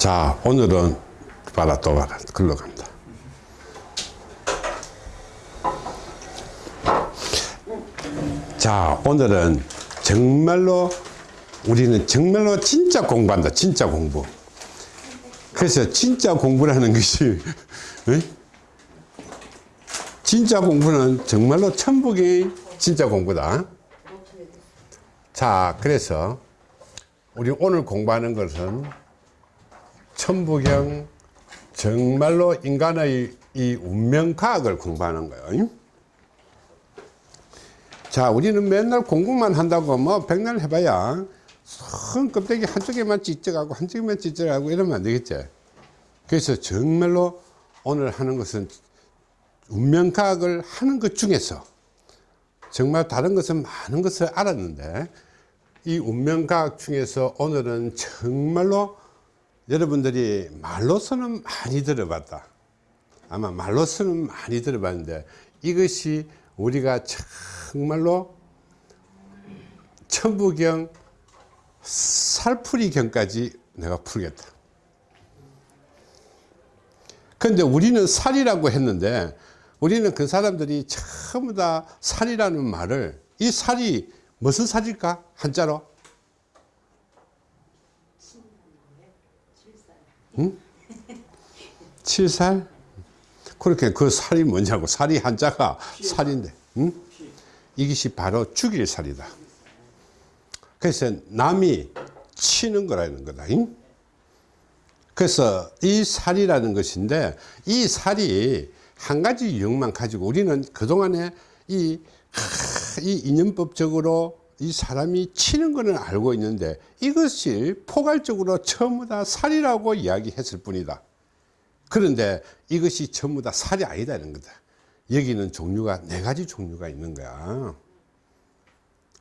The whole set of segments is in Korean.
자 오늘은 봐라 또 봐라. 글로 간다. 자 오늘은 정말로 우리는 정말로 진짜 공부한다. 진짜 공부. 그래서 진짜 공부를 하는 것이 에? 진짜 공부는 정말로 천북이 진짜 공부다. 자 그래서 우리 오늘 공부하는 것은 천부경 정말로 인간의 이 운명과학을 공부하는 거예요. 자 우리는 맨날 공부만 한다고 뭐 백날 해봐야 손 껍데기 한쪽에만 찢어가고 한쪽에만 찢어가고 이러면 안 되겠지. 그래서 정말로 오늘 하는 것은 운명과학을 하는 것 중에서 정말 다른 것은 많은 것을 알았는데 이 운명과학 중에서 오늘은 정말로 여러분들이 말로서는 많이 들어봤다. 아마 말로서는 많이 들어봤는데 이것이 우리가 정말로 천부경 살풀이경까지 내가 풀겠다. 그런데 우리는 살이라고 했는데 우리는 그 사람들이 전부 다 살이라는 말을 이 살이 무슨 살일까? 한자로 응? 칠살 그렇게 그 살이 뭐냐고 살이 한자가 살인데 응? 이것이 바로 죽일 살이다 그래서 남이 치는 거라는 거다 응? 그래서 이 살이라는 것인데 이 살이 한 가지 유형만 가지고 우리는 그동안에 이, 이 인연법적으로 이 사람이 치는 거는 알고 있는데 이것이 포괄적으로 전부 다 살이라고 이야기했을 뿐이다. 그런데 이것이 전부 다 살이 아니다는 거다. 여기는 종류가 네 가지 종류가 있는 거야.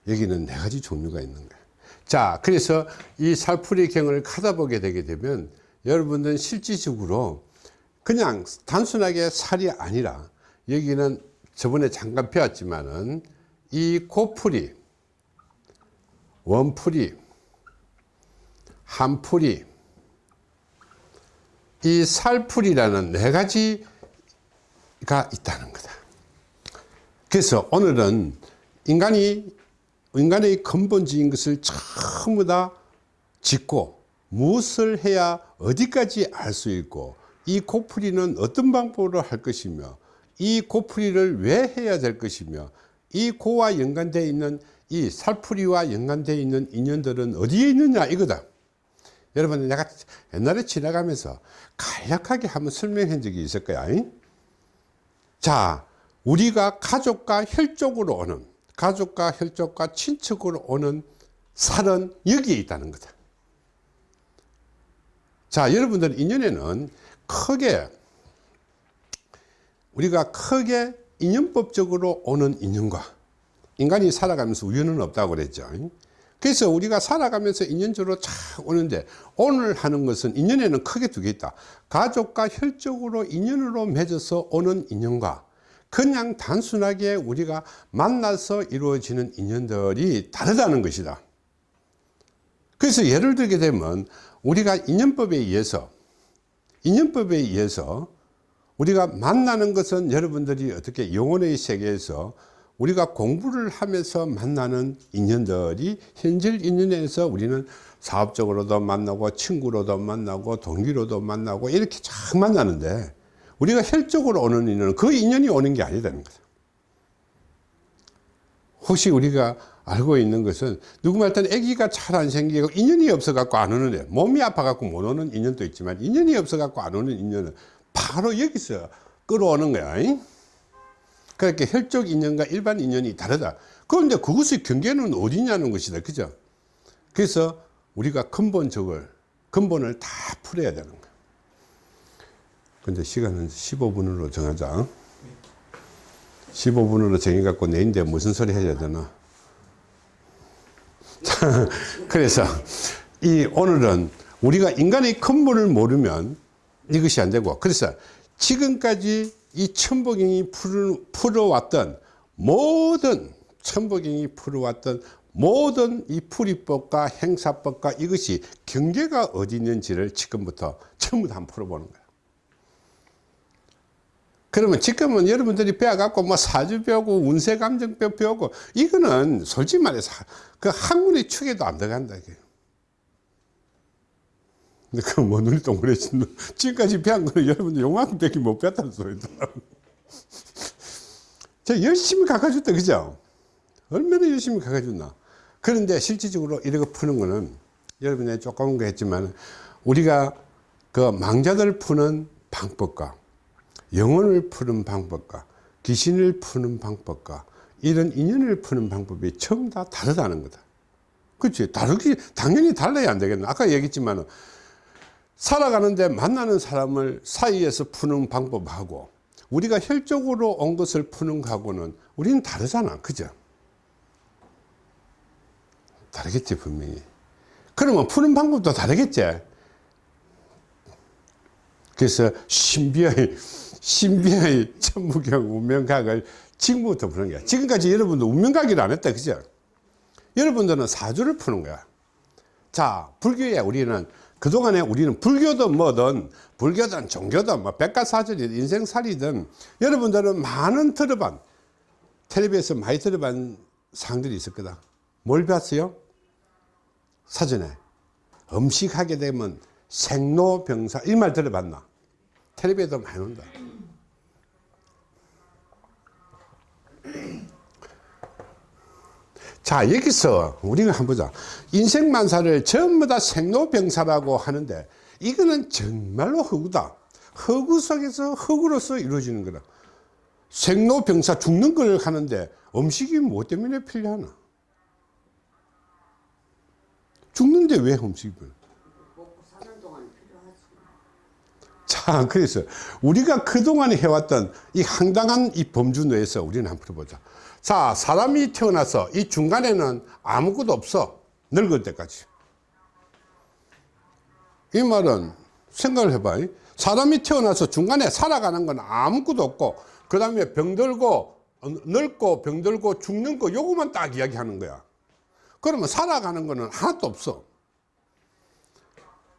여기는 네 가지 종류가 있는 거야. 자 그래서 이 살풀이경을 가다 보게 되게 되면 여러분들은 실질적으로 그냥 단순하게 살이 아니라 여기는 저번에 잠깐 배웠지만은 이 고풀이 원풀이 한풀이 이 살풀이라는 네 가지가 있다는 거다. 그래서 오늘은 인간이 인간의 근본적인 것을 전부 다 짓고 무엇을 해야 어디까지 알 수 있고 이 고풀이는 어떤 방법으로 할 것이며 이 고풀이를 왜 해야 될 것이며 이 고와 연관되어 있는 이 살풀이와 연관되어 있는 인연들은 어디에 있느냐 이거다. 여러분 내가 옛날에 지나가면서 간략하게 한번 설명한 적이 있을 거야. 자 우리가 가족과 혈족으로 오는 가족과 혈족과 친척으로 오는 살은 여기에 있다는 거다. 자 여러분들 인연에는 크게 우리가 크게 인연법적으로 오는 인연과 인간이 살아가면서 우연은 없다고 그랬죠. 그래서 우리가 살아가면서 인연적으로 쫙 오는데 오늘 하는 것은 인연에는 크게 두 개 있다. 가족과 혈적으로 인연으로 맺어서 오는 인연과 그냥 단순하게 우리가 만나서 이루어지는 인연들이 다르다는 것이다. 그래서 예를 들게 되면 우리가 인연법에 의해서 인연법에 의해서 우리가 만나는 것은 여러분들이 어떻게 영혼의 세계에서 우리가 공부를 하면서 만나는 인연들이 현실 인연에서 우리는 사업적으로도 만나고 친구로도 만나고 동기로도 만나고 이렇게 쫙 만나는데 우리가 혈적으로 오는 인연은 그 인연이 오는 게 아니다는 거죠. 혹시 우리가 알고 있는 것은 누구 말든 아기가 잘 안 생기고 인연이 없어 갖고 안 오는 애 몸이 아파 갖고 못 오는 인연도 있지만 인연이 없어 갖고 안 오는 인연은 바로 여기서 끌어오는 거야 그렇게 혈족 인연과 일반 인연이 다르다. 그런데 그것의 경계는 어디냐는 것이다. 그죠? 그래서 우리가 근본적을 근본을 다 풀어야 되는 거야. 근데 시간은 15분으로 정하자. 15분으로 정해 갖고 내인데 무슨 소리 해야 되나? 그래서 이 오늘은 우리가 인간의 근본을 모르면 이것이 안 되고. 그래서 지금까지 이 천복경이 풀어왔던 모든 천복경이 풀어왔던 모든 이 풀이법과 행사법과 이것이 경계가 어디 있는지를 지금부터 전부 다 한번 풀어보는 거야. 그러면 지금은 여러분들이 배워갖고 뭐 사주 배우고 운세 감정법 배우고 이거는 솔직히 말해서 그 학문의 축에도 안 들어간다 이게. 근데 그뭐 눈이 동그래진 지금까지 배운 거는 여러분들 요만큼밖에 못 배웠다는 소리다. 저 열심히 가르쳐줬다 그죠? 얼마나 열심히 가르쳐줬나. 그런데 실질적으로 이렇게 푸는 거는 여러분이 조금 거 했지만 우리가 그 망자들 푸는 방법과 영혼을 푸는 방법과 귀신을 푸는 방법과 이런 인연을 푸는 방법이 전부 다 다르다는 거다. 그렇지. 다르기, 당연히 달라야 안 되겠나. 아까 얘기했지만 살아가는데 만나는 사람을 사이에서 푸는 방법하고 우리가 혈적으로 온 것을 푸는 거하고는 우리는 다르잖아. 그죠? 다르겠지, 분명히. 그러면 푸는 방법도 다르겠지? 그래서 신비의 신비의 천무경 운명각을 지금부터 푸는 거야. 지금까지 여러분도 운명각이를 안 했다. 그죠? 여러분들은 사주를 푸는 거야. 자, 불교에 우리는 그동안에 우리는 불교든 뭐든 불교든 종교든 뭐 백과사전이든 인생살이든 여러분들은 많은 들어반 텔레비에서 많이 들어반 상들이 있을 거다. 뭘 배웠어요? 사전에 음식하게 되면 생로병사 이 말 들어봤나? 텔레비에도 많이 온다. 자 여기서 우리가 한번 보자. 인생만사를 전부 다 생로병사라고 하는데 이거는 정말로 허구다. 허구 속에서 허구로서 이루어지는 거다. 생로병사 죽는 걸 하는데 음식이 뭐 때문에 필요하나? 죽는데 왜 음식을 자 그래서 우리가 그동안 해왔던 이 황당한 이 범주 내에서 우리는 한번 풀어보자. 자 사람이 태어나서 이 중간에는 아무것도 없어. 늙을 때까지. 이 말은 생각을 해봐. 사람이 태어나서 중간에 살아가는 건 아무것도 없고 그 다음에 병들고 늙고 병들고 죽는 거 요거만 딱 이야기하는 거야. 그러면 살아가는 거는 하나도 없어.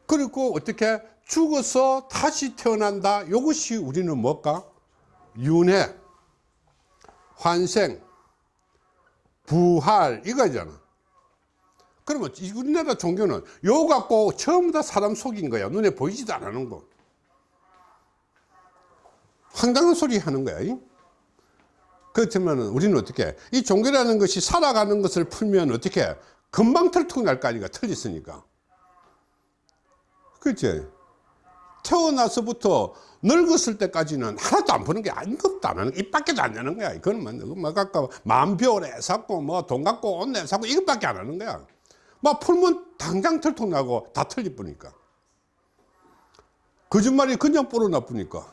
그리고 어떻게 죽어서 다시 태어난다. 이것이 우리는 뭘까? 윤회 환생 부활 이거잖아. 그러면 우리나라 종교는 요 갖고 전부 다 사람 속인 거야. 눈에 보이지도 않는 거. 황당한 소리 하는 거야 그렇지만 우리는 어떻게 이 종교라는 것이 살아가는 것을 풀면 어떻게 금방 털통 날거 아니까 틀렸으니까. 그렇지 태어나서부터 늙었을 때까지는 하나도 안 푸는 게 하는 입 밖에도 안 내는 거야. 이거는 뭐, 뭐 아까 만표래 샀고 뭐 돈 갖고 옷내 사고 이것밖에 안 하는 거야. 막 풀면 당장 털통 나고 다 틀릴 뿐이니까. 거짓말이 그냥 뿌러 나쁘니까.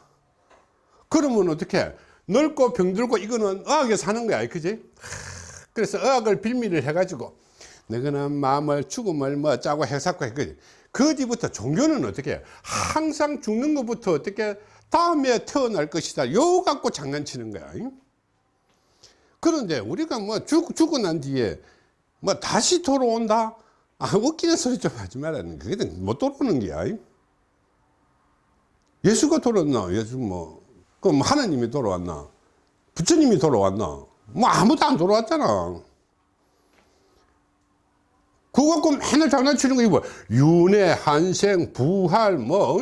그러면 어떻게 늙고 병들고 이거는 의학에 사는 거야. 그지? 그래서 의학을 빌미를 해가지고 너희는 마음을 죽음을 뭐 짜고 해사고 했거든 그 뒤부터 종교는 어떻게 해? 항상 죽는 것부터 어떻게 다음에 태어날 것이다. 요 갖고 장난치는 거야 그런데 우리가 뭐 죽, 죽고 난 뒤에 뭐 다시 돌아온다? 아 웃기는 소리 좀 하지 말라는 그게 못 돌아오는 게야 예수가 돌아왔나? 예수 뭐 그럼 하나님이 돌아왔나? 부처님이 돌아왔나? 뭐 아무도 안 돌아왔잖아 그거 갖고 맨날 장난치는 거 이거 윤회, 한생, 부활 뭐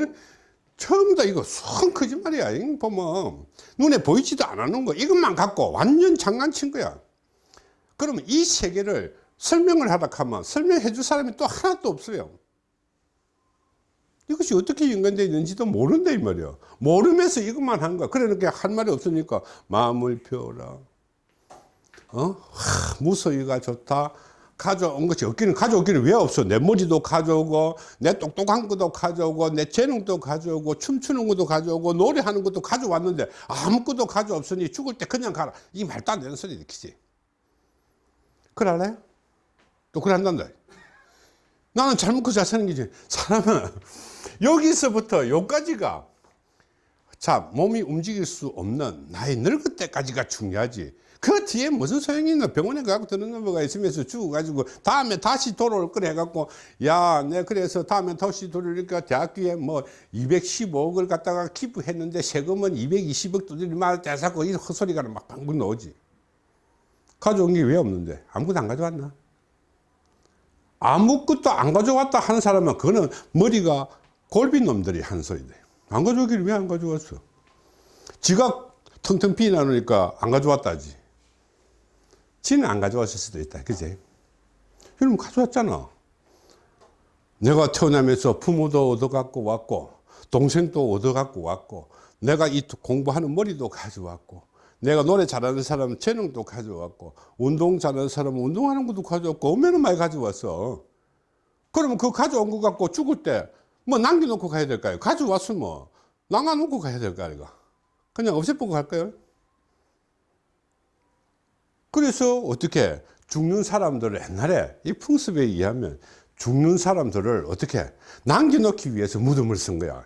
처음 다 이거 성 거짓말이야 보면. 눈에 보이지도 않는 거. 이것만 갖고 완전 장난친 거야. 그러면 이 세계를 설명을 하다 하면 설명해 줄 사람이 또 하나도 없어요. 이것이 어떻게 연관되어 있는지도 모른다 이 말이야. 모르면서 이것만 한 거야. 그러니까 할 말이 없으니까 마음을 펴라. 어? 하, 무서이가 좋다 가져온 것이 없기는 가져오기는 왜 없어? 내 머리도 가져오고 내 똑똑한 것도 가져오고 내 재능도 가져오고 춤추는 것도 가져오고 노래하는 것도 가져왔는데 아무것도 가져없으니 죽을 때 그냥 가라. 이 말도 안 되는 소리 느끼지. 그럴래? 또 그래 한단다. 나는 잘못 그 자세는 게지. 사람은 여기서부터 여기까지가 자 몸이 움직일 수 없는 나의 늙을 때까지가 중요하지 그 뒤에 무슨 소용이 있나 병원에 가고 드는 넘어가 있으면서 죽어가지고 다음에 다시 돌아올 거래 해갖고 야 내 그래서 다음에 다시 돌리니까 대학교에 뭐 215억을 갖다가 기부했는데 세금은 220억 두들리만 대사고 이 헛소리가 막 방금 나오지. 가져온 게 왜 없는데? 아무것도 안 가져왔나? 아무것도 안 가져왔다 하는 사람은 그거는 머리가 골빈 놈들이 한 소리돼 안 가져오기를 왜안 가져왔어? 지가 텅텅 비나누니까 안 가져왔다지 지는 안 가져왔을 수도 있다. 그지? 여러분 가져왔잖아. 내가 태어나면서 부모도 얻어갖고 왔고 동생도 얻어갖고 왔고 내가 이 공부하는 머리도 가져왔고 내가 노래 잘하는 사람은 재능도 가져왔고 운동 잘하는 사람은 운동하는 것도 가져왔고 얼마나 많이 가져왔어. 그러면 그 가져온 거 갖고 죽을 때 뭐 남겨놓고 가야 될까요? 가져왔으면 남아놓고 가야 될까 이거? 그냥 없애보고 갈까요 그래서 어떻게 죽는 사람들을 옛날에 이 풍습에 의하면 죽는 사람들을 어떻게 남겨놓기 위해서 무덤을 쓴 거야.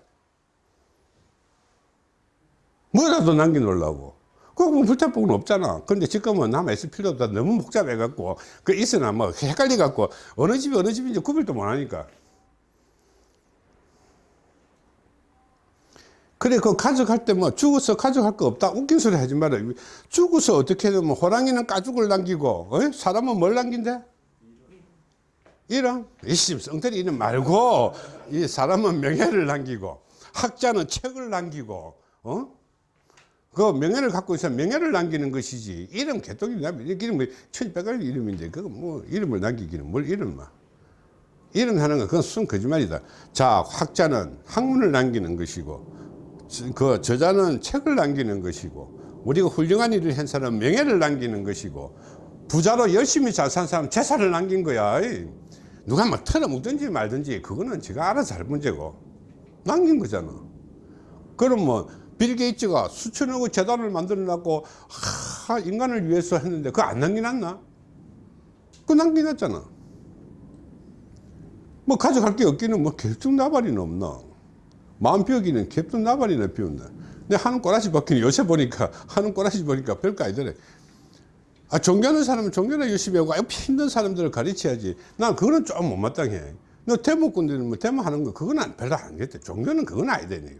뭐라도 남겨놓으려고. 그거 뭐 불타법은 없잖아. 근데 지금은 남아있을 필요 없다. 너무 복잡해 갖고 그 있으나 뭐 헷갈려 갖고 어느 집이 어느 집인지 구별도 못 하니까 그래 그 가져갈 때 뭐 죽어서 가져갈 거 없다. 웃긴 소리 하지 마라. 죽어서 어떻게 되면 호랑이는 가죽을 남기고 어? 사람은 뭘 남긴대? 이런. 이심 성태리 이름 말고 이 사람은 명예를 남기고 학자는 책을 남기고 어? 그 명예를 갖고 있어 명예를 남기는 것이지. 이름 개똥이 남기 이름 천백갈 이름인데 그거 뭐 이름을 남기기는 뭘 이름만 이름 하는 건 그건 순 거짓말이다. 자 학자는 학문을 남기는 것이고 그 저자는 책을 남기는 것이고 우리가 훌륭한 일을 한 사람은 명예를 남기는 것이고 부자로 열심히 잘 산 사람은 재산을 남긴 거야. 누가 뭐 털어먹든지 말든지 그거는 지가 알아서 할 문제고 남긴 거잖아. 그럼 뭐 빌 게이츠가 수천억의 재단을 만들어 놨고 하, 인간을 위해서 했는데 그거 안 남겨놨나? 그거 남겨놨잖아. 뭐 가져갈 게 없기는 뭐 결정 나발이는 없나 마음 비우기는 캡도 나발이나 비운다. 근데 하는 꼬라지 바뀌는 요새 보니까 하는 꼬라지 보니까 별거 아니더래. 아 종교하는 사람은 종교나 열심히 하고 힘든 사람들을 가르쳐야지. 난 그거는 좀 못마땅해. 너 대목군들은 뭐 대모하는 거 그건 안, 별로 안 겠대. 종교는 그건 아니되네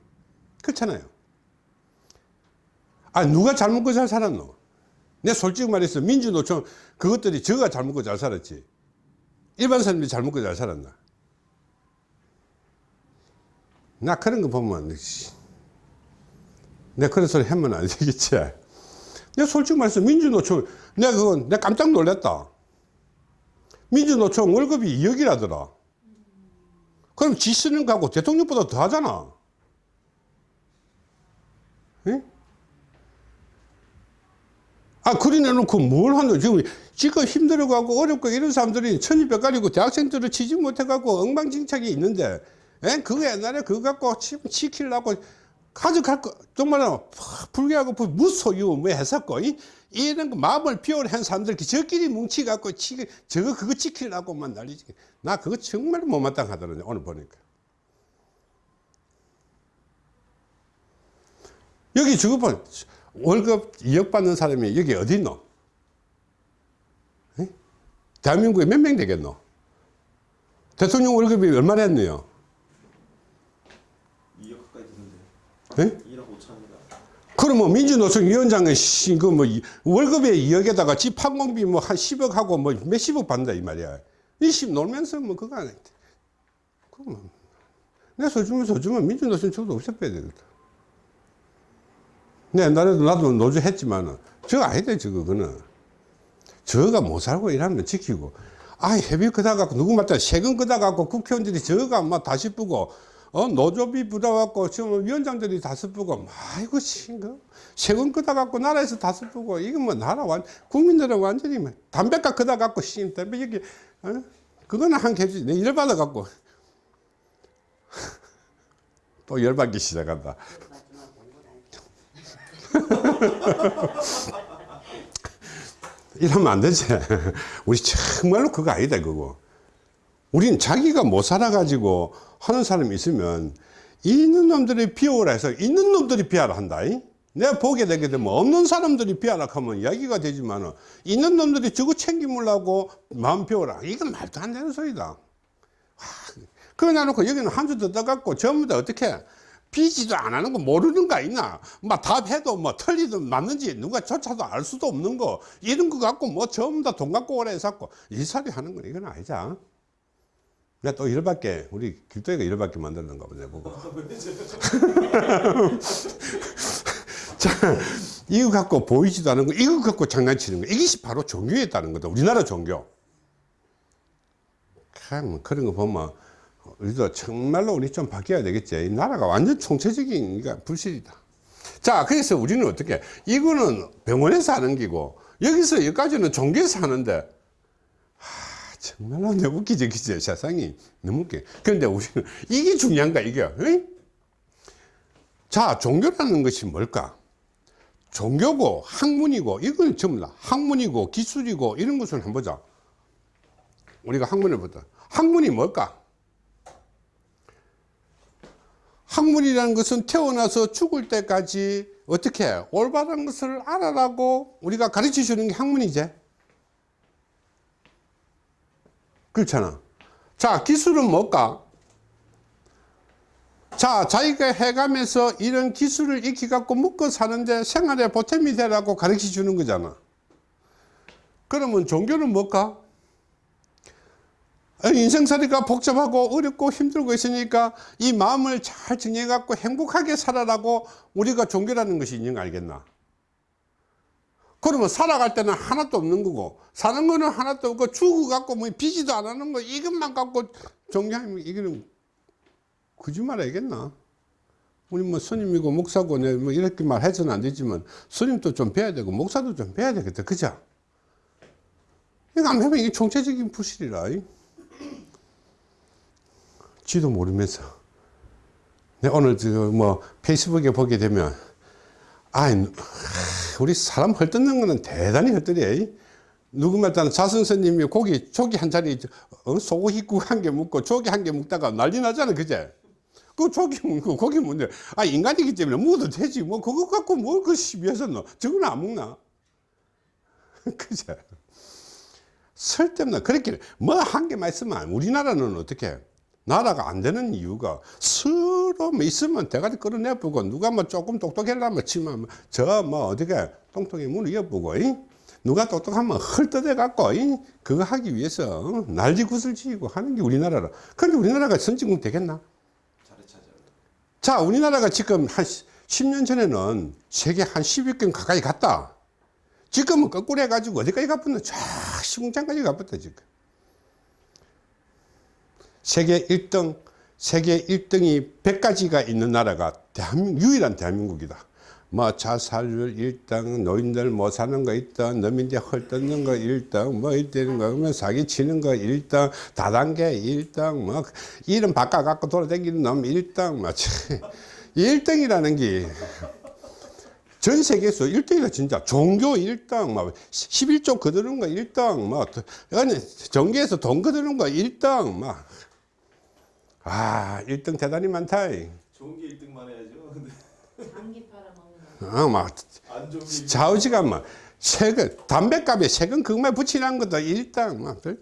그렇잖아요. 아 누가 잘 먹고 잘 살았노? 내 솔직히 말해서 민주노총 그것들이 저가 잘 먹고 잘 살았지. 일반 사람들이 잘 먹고 잘 살았나 나 그런 거 보면 내 그런 소리 하면 안 되겠지. 내가 솔직히 말해서 민주노총 내가 그건 내가 깜짝 놀랐다. 민주노총 월급이 2억이라더라. 그럼 지 쓰는 거하고 대통령보다 더 하잖아. 응? 아 그리 내놓고 뭘 하노? 지금 지금 힘들어가고 어렵고 이런 사람들이 천이백 가리고 대학생들을 치지 못해갖고 엉망진창이 있는데 에? 그거 옛날에 그거 갖고 치, 키려고 가져갈 거 정말 불교하고 무소유 뭐 했었고 이, 이런 거 마음을 비워한 사람들 저끼리 뭉치갖고 치, 저거 그거 지키려고만 난리지 나 그거 정말 못마땅하더라고요 오늘 보니까 여기 봐 월급 2억 받는 사람이 여기 어디 있노 에? 대한민국에 몇 명 되겠노 대통령 월급이 얼마나 했네요 네? 1억 5천입니다. 그러면 민주노총 위원장의 그뭐 월급에 2억에다가 집 항공비 뭐 한 10억 하고 뭐 몇십억 받는다 이 말이야. 20 놀면서 뭐 그거 안 해. 그러면 내가 서주면 서주면 민주노총 저도 없애빼야 되겠다. 내 옛날에도 나도 노조 했지만은 저거 아니다 저거 그는 저가 못 살고 일하면 지키고 아 회비 그다 갖고 누구 맞다 세금 그다 갖고 국회의원들이 저가 막 다시 뿌고 어, 노조비 부담갖고 지금 위원장들이 다 쓰고 아이고 싱거. 세금 끄다 갖고 나라에서 다 쓰고 이거 뭐 나라 완 국민들은 완전히 뭐 담배값 끄다 갖고 신 담배 여기 어? 그거는 한 개지. 내 열받아 갖고. 또 열받기 시작한다. 이러면 안 되지. 우리 정말로 그거 아니다 그거 우린 자기가 못 살아가지고 하는 사람이 있으면 있는 놈들이 비호라 해서 있는 놈들이 비하라 한다. 내가 보게 되게 되면 없는 사람들이 비하락하면 이야기가 되지만 있는 놈들이 저거 챙기물라고 마음 비워라. 이건 말도 안 되는 소리다. 그거 놔놓고 여기는 한 주 더 떠갖고 전부 다 어떻게 비지도 안 하는 거 모르는 거 있나? 막 답해도 뭐 틀리든 맞는지 누가 조차도 알 수도 없는 거. 이런 거 갖고 뭐 전부 다 돈 갖고 오래 해서 이 사리 하는 건 이건 아니 자 내가 또 일밖에 우리 길도이가 일밖에 만들는가 보네 보고 자, 이거 갖고 보이지도 않은 거, 이거 갖고 장난치는 거, 이것이 바로 종교였다는 거다. 우리나라 종교. 참, 그런 거 보면, 우리도 정말로 우리 좀 바뀌어야 되겠지. 이 나라가 완전 총체적인 그러니까 불실이다. 자, 그래서 우리는 어떻게, 이거는 병원에서 하는 기고, 여기서 여기까지는 종교에서 하는데, 하, 정말로 내 웃기지, 그지? 세상이 너무 웃겨. 그런데 우리는 이게 중요한가, 이게. 응? 자, 종교라는 것이 뭘까? 종교고 학문이고 이건 전부 다 학문이고 기술이고 이런 것을 한번 보자 우리가 학문을 보자 학문이 뭘까 학문이라는 것은 태어나서 죽을 때까지 어떻게 올바른 것을 알아라고 우리가 가르쳐 주는 게 학문이지 그렇잖아 자 기술은 뭘까 자, 자기가 해가면서 이런 기술을 익혀갖고 먹고 사는데 생활에 보탬이 되라고 가르쳐 주는 거잖아. 그러면 종교는 뭘까? 인생살이가 복잡하고 어렵고 힘들고 있으니까 이 마음을 잘 정리해갖고 행복하게 살아라고 우리가 종교라는 것이 있는 거 알겠나? 그러면 살아갈 때는 하나도 없는 거고, 사는 거는 하나도 없고, 죽어갖고 뭐 비지도 안 하는 거, 이것만 갖고 종교하면 이거는 거짓말 하겠나? 우리 뭐 스님이고 목사고 내뭐 이렇게 말해서는 안 되지만 스님도 좀 배워야 되고 목사도 좀 배워야 되겠다. 그죠? 이거 안 배우면 이게 총체적인 부실이라. 이. 지도 모르면서. 내가 오늘 뭐 페이스북에 보게 되면 아 우리 사람 헐뜯는 거는 대단히 헐뜯려. 누구 말따는 자선스님이 고기 조기 한 자리 어? 소고기국 한개 먹고 조기 한개 먹다가 난리 나잖아 그제? 그 조기 먹고 고기 먹는데 아 인간이기 때문에 먹어도 되지. 뭐 그거 갖고 뭘그 시비해서 너 저건 안 먹나? 그제? 쓸데없나? 그렇게 뭐 한 개만 있으면 우리나라는 어떻게 나라가 안 되는 이유가 서로 뭐 있으면 대가리 끌어내보고 누가 뭐 조금 똑똑하려면 치면 저 뭐 어떻게 똥통에 문을 이? 누가 똑똑하면 헐뜯어 갖고 이? 그거 하기 위해서 어? 난리굿을 지고 하는 게 우리나라라 그런데 우리나라가 선진국 되겠나 자 우리나라가 지금 한 10년 전에는 세계 한 10위권 가까이 갔다 지금은 거꾸로 해가지고 어디까지 가붙나 쫙 시궁창까지 가붙다 지금 세계 1등 세계 1등이 100가지가 있는 나라가 대한민국 유일한 대한민국이다 뭐 자살률 1등 노인들 못 사는 거 1등 너민들 헐뜯는 거 1등 뭐 이때는 거 그러면 사기 치는 거 1등 다단계 1등 뭐 이름 바꿔 갖고 돌아다니는 놈 1등 뭐 1등이라는 게 전 세계에서 1등이다 진짜 종교 1등 막 11조 거두는 거 1등 뭐 아니 종교에서 돈 거두는 거 1등 막 아, 1등 대단히 많다. 좋은 게 1등만 해야죠. 근데 장기 팔아먹는 거. 어, 막안 좋은 게 좌우지간 막 세금 담배값에 세금 그것만 붙이는 것도 1등 막그